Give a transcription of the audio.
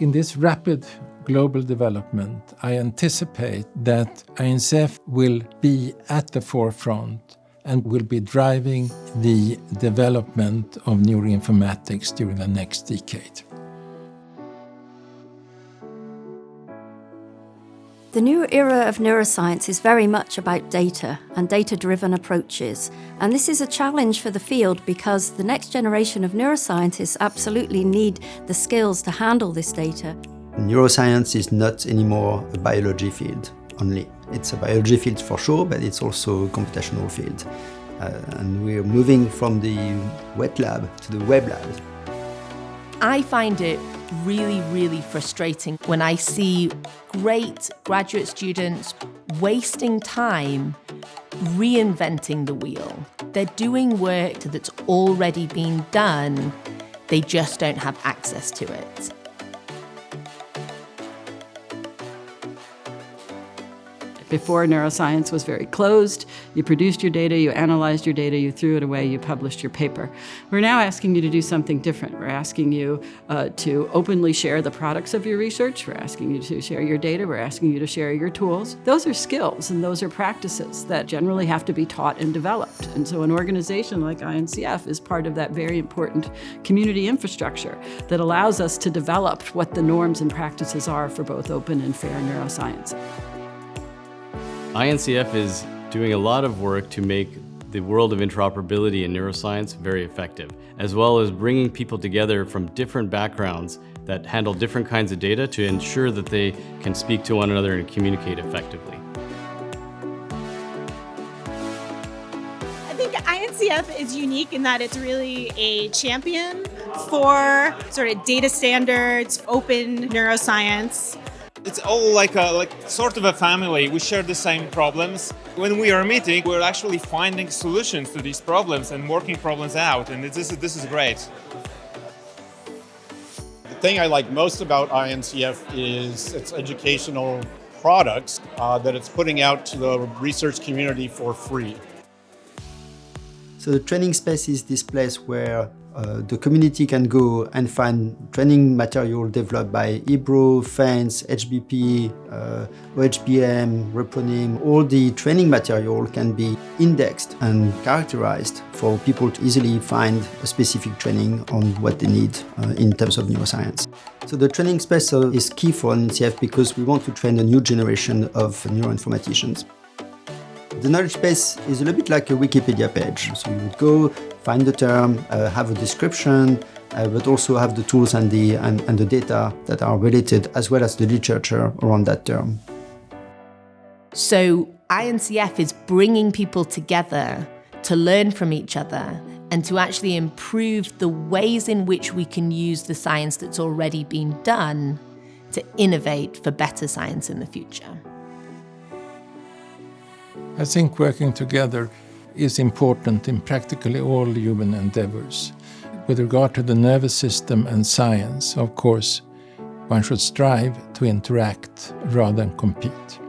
In this rapid global development, I anticipate that INCF will be at the forefront and will be driving the development of neuroinformatics during the next decade. The new era of neuroscience is very much about data and data-driven approaches. And this is a challenge for the field because the next generation of neuroscientists absolutely need the skills to handle this data. Neuroscience is not anymore a biology field only. It's a biology field for sure, but it's also a computational field. Uh, and we're moving from the wet lab to the web lab. I find it really, really frustrating when I see great graduate students wasting time reinventing the wheel. They're doing work that's already been done, they just don't have access to it. Before, neuroscience was very closed. You produced your data, you analyzed your data, you threw it away, you published your paper. We're now asking you to do something different. We're asking you uh, to openly share the products of your research. We're asking you to share your data. We're asking you to share your tools. Those are skills and those are practices that generally have to be taught and developed. And so an organization like INCF is part of that very important community infrastructure that allows us to develop what the norms and practices are for both open and fair neuroscience. INCF is doing a lot of work to make the world of interoperability in neuroscience very effective, as well as bringing people together from different backgrounds that handle different kinds of data to ensure that they can speak to one another and communicate effectively. I think INCF is unique in that it's really a champion for sort of data standards, open neuroscience, it's all like a like sort of a family. We share the same problems. When we are meeting, we're actually finding solutions to these problems and working problems out, and this is, this is great. The thing I like most about INCF is its educational products uh, that it's putting out to the research community for free. So the training space is this place where uh, the community can go and find training material developed by IBRO, FENS, HBP, uh, OHBM, Repronim. All the training material can be indexed and characterized for people to easily find a specific training on what they need uh, in terms of neuroscience. So the training space uh, is key for INCF because we want to train a new generation of neuroinformaticians. The knowledge base is a little bit like a Wikipedia page. So you would go, find the term, uh, have a description, uh, but also have the tools and the, and, and the data that are related, as well as the literature around that term. So INCF is bringing people together to learn from each other and to actually improve the ways in which we can use the science that's already been done to innovate for better science in the future. I think working together is important in practically all human endeavors. With regard to the nervous system and science, of course, one should strive to interact rather than compete.